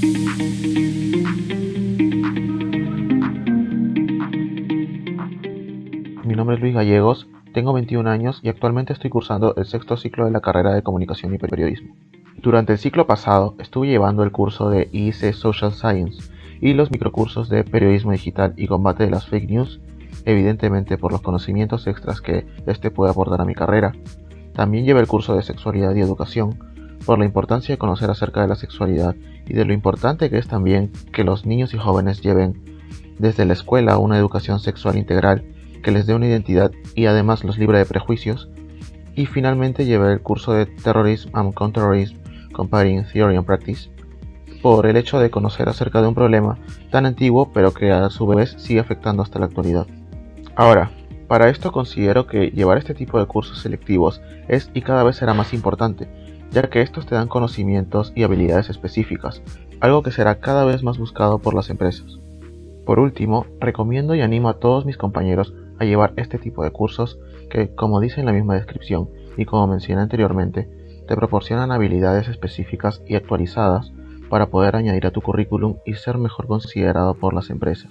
Mi nombre es Luis Gallegos, tengo 21 años y actualmente estoy cursando el sexto ciclo de la carrera de Comunicación y Periodismo. Durante el ciclo pasado estuve llevando el curso de IC Social Science y los microcursos de Periodismo Digital y Combate de las Fake News, evidentemente por los conocimientos extras que este puede aportar a mi carrera. También llevé el curso de Sexualidad y Educación, por la importancia de conocer acerca de la sexualidad y de lo importante que es también que los niños y jóvenes lleven desde la escuela una educación sexual integral que les dé una identidad y además los libre de prejuicios. Y finalmente llevé el curso de Terrorism and Counterterrorism Comparing Theory and Practice por el hecho de conocer acerca de un problema tan antiguo pero que a su vez sigue afectando hasta la actualidad. Ahora, para esto considero que llevar este tipo de cursos selectivos es y cada vez será más importante, ya que estos te dan conocimientos y habilidades específicas, algo que será cada vez más buscado por las empresas. Por último, recomiendo y animo a todos mis compañeros a llevar este tipo de cursos que, como dice en la misma descripción y como mencioné anteriormente, te proporcionan habilidades específicas y actualizadas para poder añadir a tu currículum y ser mejor considerado por las empresas.